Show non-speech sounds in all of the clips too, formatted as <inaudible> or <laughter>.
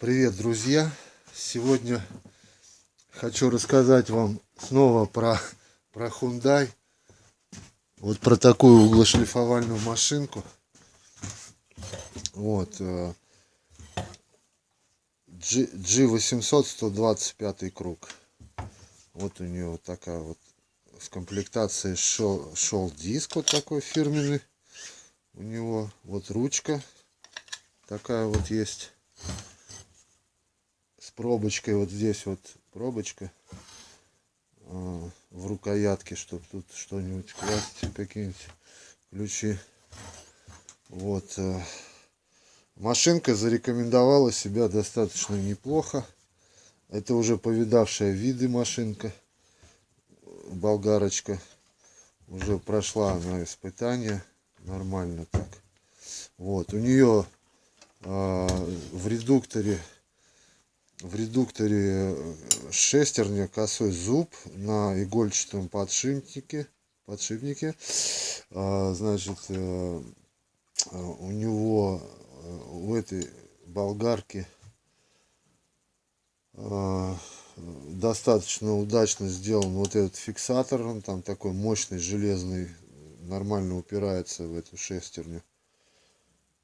Привет, друзья! Сегодня хочу рассказать вам снова про, про Hyundai. Вот про такую углошлифовальную машинку. Вот. э, G, G800 125 круг. Вот у нее вот такая вот в комплектации шел, шел диск вот такой фирменный. У него вот ручка такая вот есть пробочкой вот здесь вот пробочка а, в рукоятке чтобы тут что-нибудь класть какие-нибудь ключи. Вот а, машинка зарекомендовала себя достаточно неплохо. Это уже повидавшая виды машинка болгарочка. Уже прошла она испытание нормально так. Вот у нее а, в редукторе в редукторе э, шестерня косой зуб на игольчатом подшипнике подшипнике. А, значит э, э, у него у этой болгарки достаточно удачно сделан вот этот фиксатор. Он там такой мощный железный нормально упирается в эту шестерню.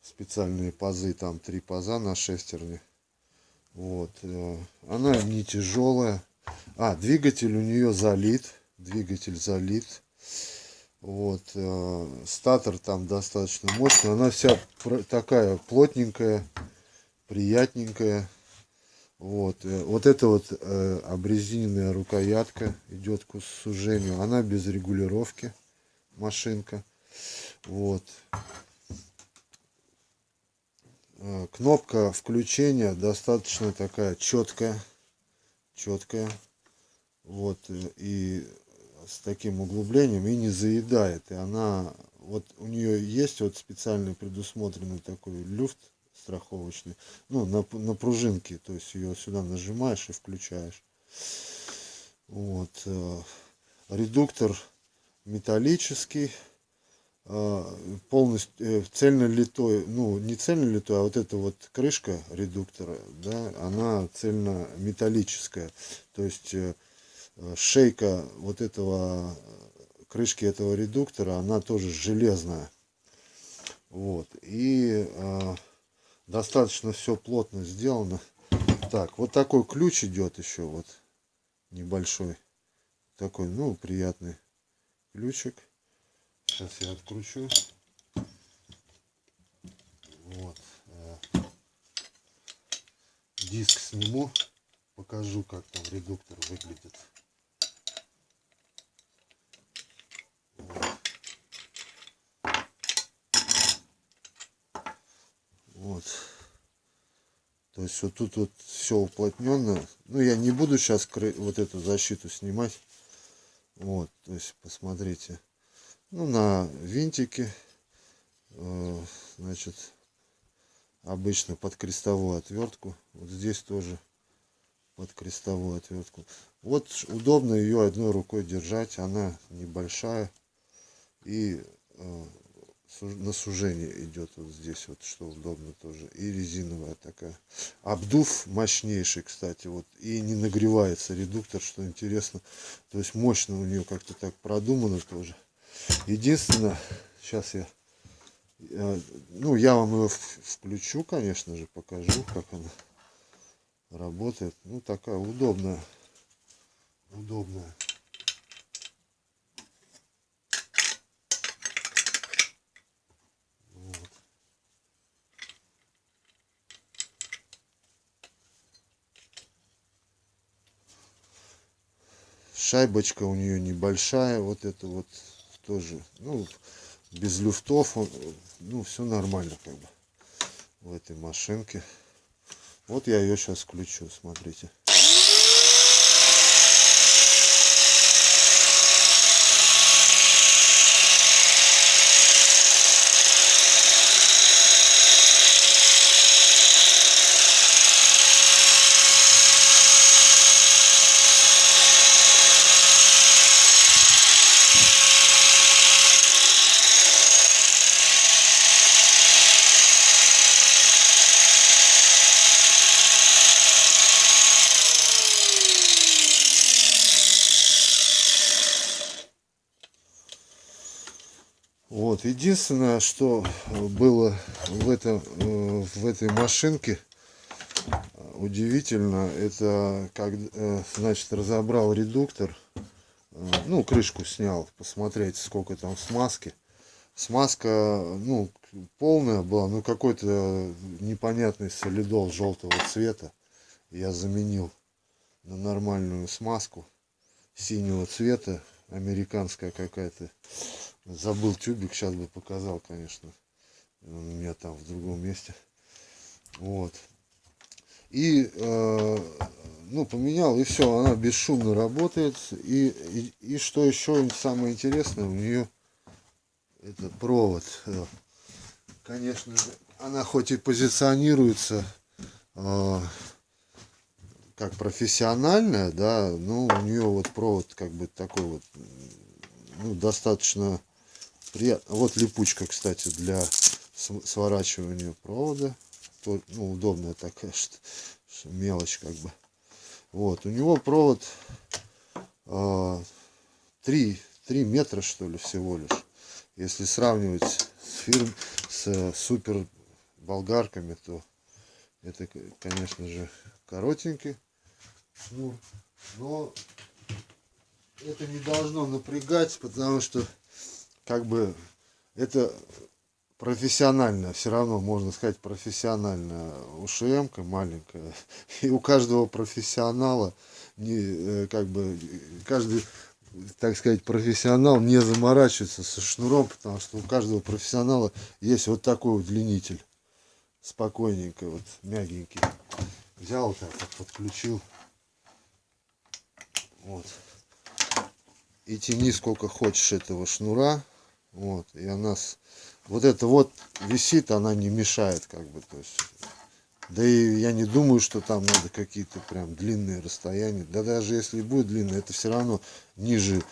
Специальные пазы там три паза на шестерне вот. Э, она не тяжелая. А, двигатель у нее залит. Двигатель залит. Вот. Э, статор там достаточно мощный. Она вся такая плотненькая, приятненькая. Вот. Э, вот эта вот обрезиненная рукоятка идет к сужению. Она без регулировки. Машинка. Вот. Э, кнопка включения достаточно такая четкая четкая вот э, и с таким углублением и не заедает. И она вот у нее есть вот специальный предусмотренный такой люфт страховочный ну на, на пружинке. То есть ее сюда нажимаешь и включаешь. Вот э, редуктор металлический полностью э, цельно литой, ну не цельно литой, а вот эта вот крышка редуктора, да, она цельно металлическая. То есть э, шейка вот этого крышки этого редуктора, она тоже железная. Вот. И э, достаточно все плотно сделано. Так, вот такой ключ идет еще вот небольшой. Такой, ну, приятный ключик. Сейчас я откручу. Вот. Э, диск сниму. Покажу, как там редуктор выглядит. Вот. То есть вот тут вот все уплотненно. Ну, я не буду сейчас вот эту защиту снимать. Вот, то есть посмотрите ну, на винтике, э, значит, обычно под крестовую отвертку. Вот здесь тоже под крестовую отвертку. Вот удобно ее одной рукой держать, она небольшая. И э, на сужение идет вот здесь вот что удобно тоже. И резиновая такая. Обдув мощнейший кстати вот и не нагревается редуктор что интересно. То есть мощно у нее как-то так продумано тоже Единственное, сейчас я, ну, я вам его включу, конечно же, покажу, как она работает. Ну, такая удобная, удобная. Шайбочка у нее небольшая, вот это вот тоже, ну, без люфтов, он, ну, все нормально, как бы, в этой машинке. Вот я ее сейчас включу, смотрите. Вот, единственное, что было в, этом, э, в этой машинке удивительно, это как, э, значит, разобрал редуктор, э, ну, крышку снял, посмотреть, сколько там смазки. Смазка, ну, полная была, ну, какой-то непонятный солидол желтого цвета. Я заменил на нормальную смазку синего цвета, американская какая-то. Забыл тюбик, сейчас бы показал, конечно. Он у меня там в другом месте. Вот. И, э, ну, поменял, и все, она бесшумно работает. И, и, и что еще самое интересное, у нее это провод. Э, конечно же, она хоть и позиционируется э, как профессиональная, да, но у нее вот провод как бы такой вот, ну, достаточно приятно. Вот липучка, кстати, для сворачивания провода. Ну, удобная такая <laughs> что, что мелочь как бы. Вот, у него провод э, 3, 3 метра, что ли, всего лишь. Если сравнивать с фирм, с супер болгарками, то это, конечно же, коротенький. Ну, но это не должно напрягать, потому что как бы это профессиональная, все равно можно сказать профессиональная ушм маленькая. <laughs> И у каждого профессионала не э, как бы каждый так сказать, профессионал не заморачивается со шнуром, потому что у каждого профессионала есть вот такой удлинитель. Спокойненько, вот мягенький. Взял так вот, подключил. Вот. И тяни сколько хочешь этого шнура. Вот. И она с... вот это вот висит, она не мешает, как бы. То есть. Да и я не думаю, что там надо какие-то прям длинные расстояния. Да даже если будет длинное, это все равно ниже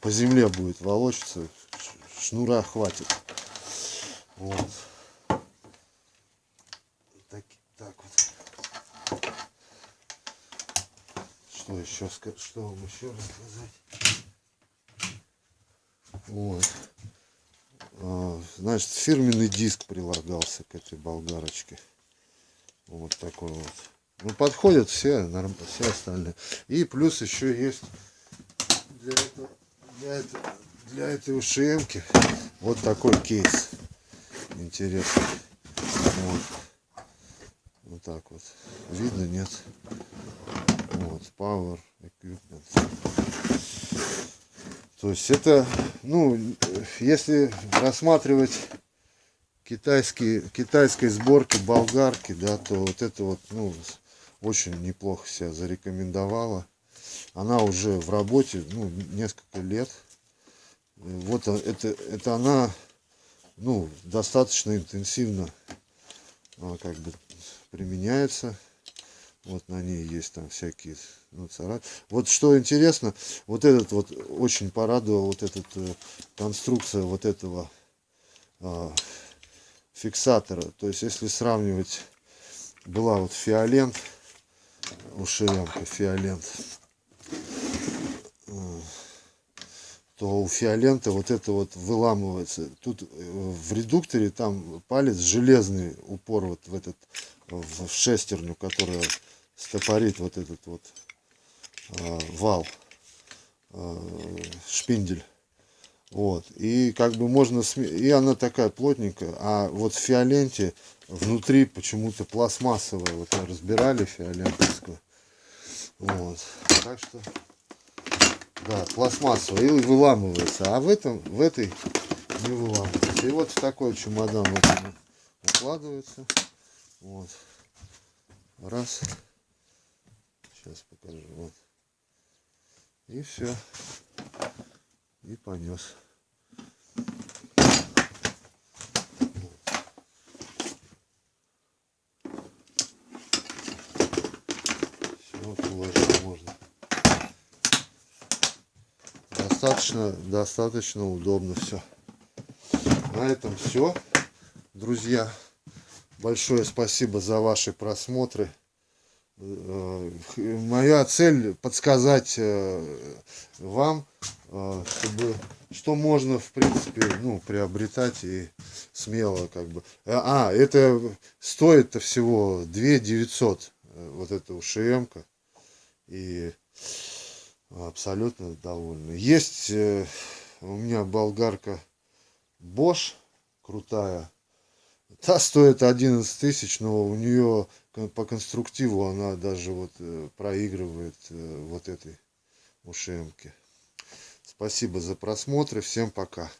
по земле будет волочиться. Шнура хватит. Вот. Так, так вот. Что еще, что вам еще рассказать? Вот. Значит, фирменный диск прилагался к этой болгарочке. Вот такой вот. Ну, подходят все, все остальные. И плюс еще есть для, этого, для, этого, для этой ушемки вот такой кейс. Интересный. Вот. Вот так вот. Видно, нет? Вот, Power Equipment. То есть это, ну, если рассматривать китайские, китайской сборки болгарки, да, то вот это вот, ну, очень неплохо себя зарекомендовала. Она уже в работе, ну, несколько лет. Вот это, это она, ну, достаточно интенсивно как бы применяется. Вот на ней есть там всякие ну, царапины. Вот что интересно, вот этот вот очень порадовал, вот эта э, конструкция вот этого а, фиксатора. То есть, если сравнивать, была вот фиолент, ушеренка фиолент, э, то у фиолента вот это вот выламывается. Тут э, в редукторе там палец железный упор вот в этот в шестерню, которая стопорит вот этот вот э, вал, э, шпиндель. Вот. И как бы можно... И она такая плотненькая. А вот в фиоленте внутри почему-то пластмассовая. Вот мы разбирали фиолентовскую. Вот. Так что... Да, пластмассовая. И выламывается. А в этом, в этой не выламывается. И вот в такой чемодан вот укладывается. Вот. Раз. Сейчас покажу. Вот. И все и понес. Все, положить можно. Достаточно, достаточно удобно все. На этом все, друзья. Большое спасибо за ваши просмотры. Э, моя цель подсказать э, вам, э, чтобы что можно, в принципе, ну, приобретать и смело как бы. А, это стоит-то всего 2 900, э, вот эта ушм-ка. И абсолютно довольны. Есть у меня болгарка Bosch крутая. Та стоит 11 тысяч, но у нее по конструктиву она даже вот э, проигрывает вот этой ушемке. Спасибо за просмотр. Всем пока.